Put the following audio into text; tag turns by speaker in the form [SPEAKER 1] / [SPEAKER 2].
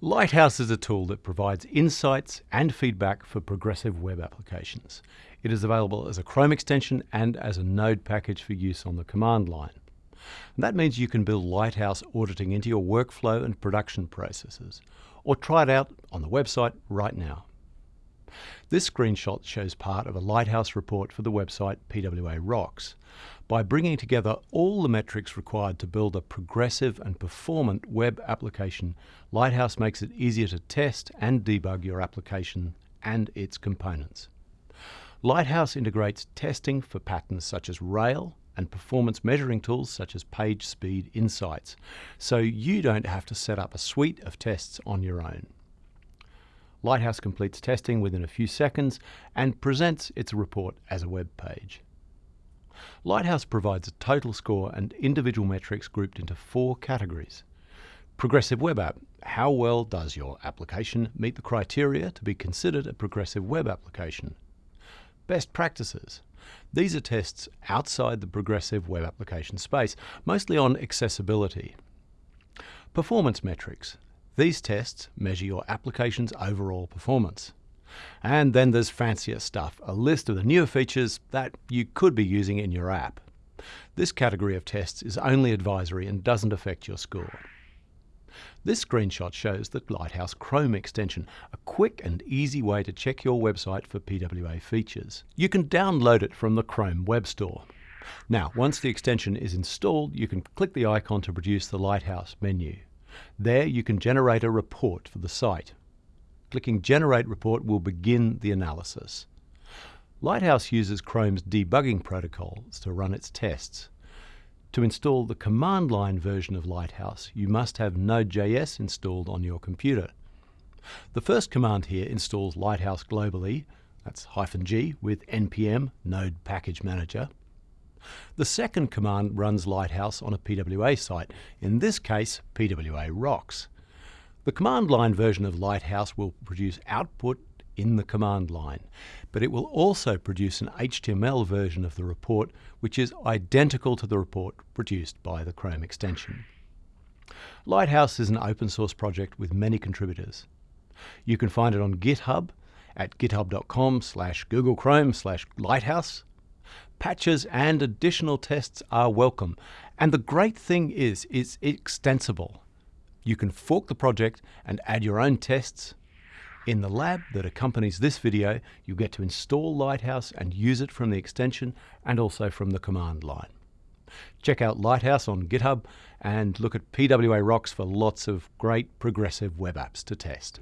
[SPEAKER 1] Lighthouse is a tool that provides insights and feedback for progressive web applications. It is available as a Chrome extension and as a node package for use on the command line. And that means you can build Lighthouse auditing into your workflow and production processes, or try it out on the website right now. This screenshot shows part of a Lighthouse report for the website PWA Rocks. By bringing together all the metrics required to build a progressive and performant web application, Lighthouse makes it easier to test and debug your application and its components. Lighthouse integrates testing for patterns such as Rail and performance measuring tools such as Page Speed Insights, so you don't have to set up a suite of tests on your own. Lighthouse completes testing within a few seconds and presents its report as a web page. Lighthouse provides a total score and individual metrics grouped into four categories. Progressive Web App. How well does your application meet the criteria to be considered a progressive web application? Best practices. These are tests outside the progressive web application space, mostly on accessibility. Performance metrics. These tests measure your application's overall performance. And then there's fancier stuff, a list of the newer features that you could be using in your app. This category of tests is only advisory and doesn't affect your score. This screenshot shows the Lighthouse Chrome extension, a quick and easy way to check your website for PWA features. You can download it from the Chrome Web Store. Now, once the extension is installed, you can click the icon to produce the Lighthouse menu. There you can generate a report for the site. Clicking Generate Report will begin the analysis. Lighthouse uses Chrome's debugging protocols to run its tests. To install the command line version of Lighthouse, you must have Node.js installed on your computer. The first command here installs Lighthouse globally, that's hyphen G, with npm node package manager. The second command runs Lighthouse on a PWA site, in this case PWA Rocks. The command line version of Lighthouse will produce output in the command line, but it will also produce an HTML version of the report which is identical to the report produced by the Chrome extension. Lighthouse is an open source project with many contributors. You can find it on GitHub at github.com slash google chrome slash lighthouse patches and additional tests are welcome. And the great thing is, it's extensible. You can fork the project and add your own tests. In the lab that accompanies this video, you get to install Lighthouse and use it from the extension and also from the command line. Check out Lighthouse on GitHub and look at PWA Rocks for lots of great progressive web apps to test.